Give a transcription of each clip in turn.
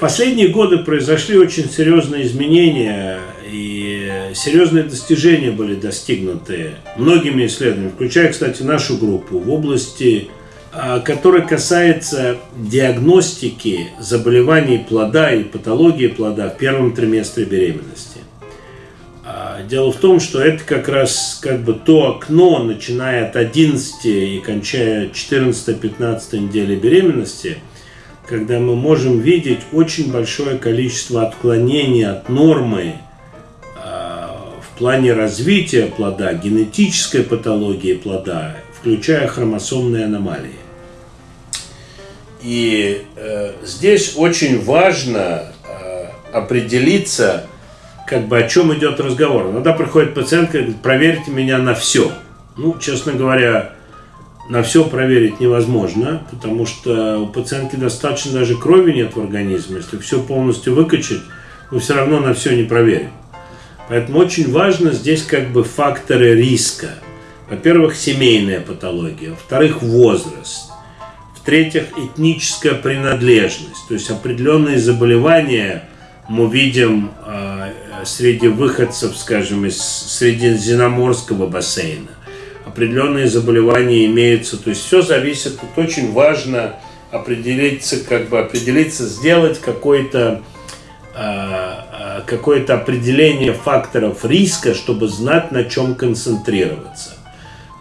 последние годы произошли очень серьезные изменения и серьезные достижения были достигнуты многими исследованиями, включая, кстати, нашу группу в области, а, которая касается диагностики заболеваний плода и патологии плода в первом триместре беременности. А, дело в том, что это как раз как бы то окно, начиная от 11 и кончая 14-15 недели беременности – когда мы можем видеть очень большое количество отклонений от нормы а, в плане развития плода, генетической патологии плода, включая хромосомные аномалии. И э, здесь очень важно э, определиться, как бы о чем идет разговор. Иногда приходит пациентка и говорит, проверьте меня на все. Ну, честно говоря, на все проверить невозможно, потому что у пациентки достаточно даже крови нет в организме. Если все полностью выкачать, мы все равно на все не проверим. Поэтому очень важно здесь как бы факторы риска. Во-первых, семейная патология. Во-вторых, возраст. В-третьих, этническая принадлежность. То есть определенные заболевания мы видим э, среди выходцев, скажем, из Средиземноморского бассейна определенные заболевания имеются. То есть все зависит, тут очень важно определиться, как бы определиться, сделать какое-то а, а, какое-то определение факторов риска, чтобы знать, на чем концентрироваться.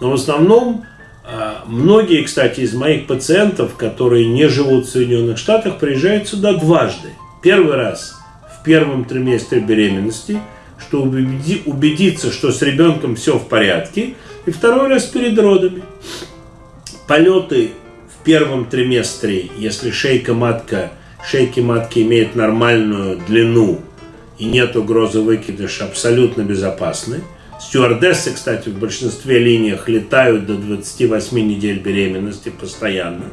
Но в основном а, многие, кстати, из моих пациентов, которые не живут в Соединенных Штатах, приезжают сюда дважды. Первый раз в первом триместре беременности, чтобы убедиться, что с ребенком все в порядке – и второй раз перед родами. Полеты в первом триместре, если шейка матка, шейки матки имеют нормальную длину и нет угрозы выкидыша, абсолютно безопасны. Стюардессы, кстати, в большинстве линиях летают до 28 недель беременности постоянно.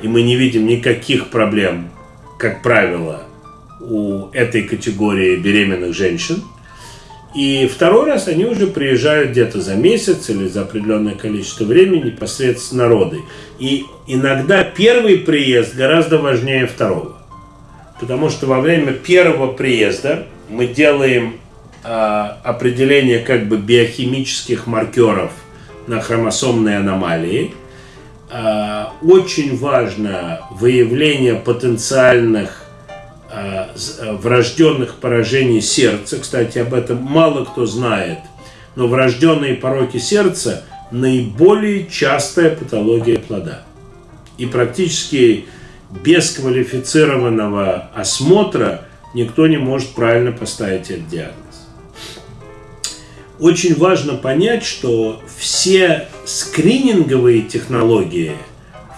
И мы не видим никаких проблем, как правило, у этой категории беременных женщин – и второй раз они уже приезжают где-то за месяц или за определенное количество времени непосредственно роды. И иногда первый приезд гораздо важнее второго. Потому что во время первого приезда мы делаем э, определение как бы биохимических маркеров на хромосомные аномалии. Э, очень важно выявление потенциальных врожденных поражений сердца. Кстати, об этом мало кто знает. Но врожденные пороки сердца – наиболее частая патология плода. И практически без квалифицированного осмотра никто не может правильно поставить этот диагноз. Очень важно понять, что все скрининговые технологии,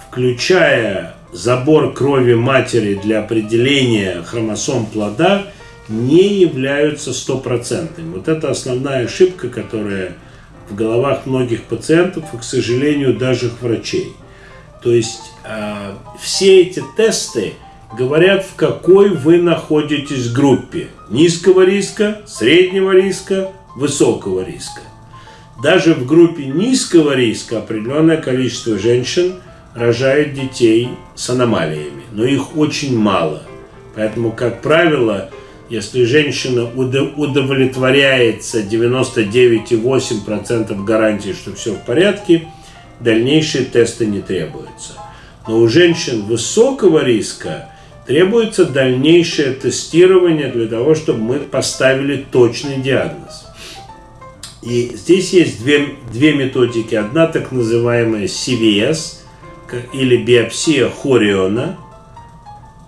включая забор крови матери для определения хромосом плода не являются стопроцентными. Вот это основная ошибка, которая в головах многих пациентов и, к сожалению, даже врачей. То есть э, все эти тесты говорят, в какой вы находитесь группе. Низкого риска, среднего риска, высокого риска. Даже в группе низкого риска определенное количество женщин – рожают детей с аномалиями, но их очень мало. Поэтому, как правило, если женщина удовлетворяется 99,8% гарантии, что все в порядке, дальнейшие тесты не требуются. Но у женщин высокого риска требуется дальнейшее тестирование для того, чтобы мы поставили точный диагноз. И здесь есть две, две методики. Одна так называемая CVS – или биопсия хориона,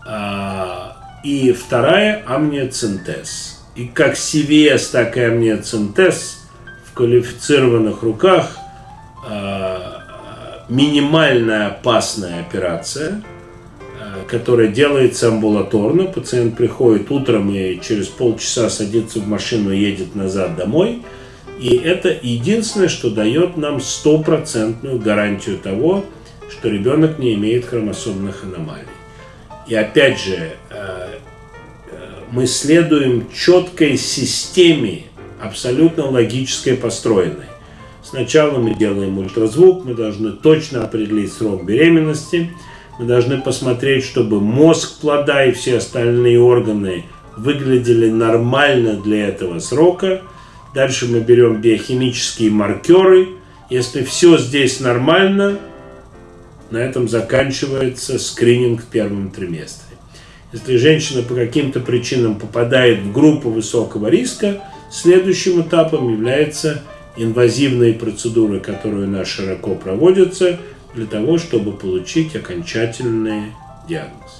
а, и вторая амниоцентез. И как CVS, так и амниоцентез в квалифицированных руках а, минимальная опасная операция, а, которая делается амбулаторно. Пациент приходит утром и через полчаса садится в машину и едет назад домой. И это единственное, что дает нам стопроцентную гарантию того, что ребенок не имеет хромосомных аномалий. И опять же, э, э, мы следуем четкой системе, абсолютно логической построенной. Сначала мы делаем ультразвук, мы должны точно определить срок беременности, Мы должны посмотреть, чтобы мозг плода и все остальные органы выглядели нормально для этого срока. Дальше мы берем биохимические маркеры. Если все здесь нормально, на этом заканчивается скрининг в первом триместре. Если женщина по каким-то причинам попадает в группу высокого риска, следующим этапом является инвазивные процедуры, которые у нас широко проводятся, для того, чтобы получить окончательный диагноз.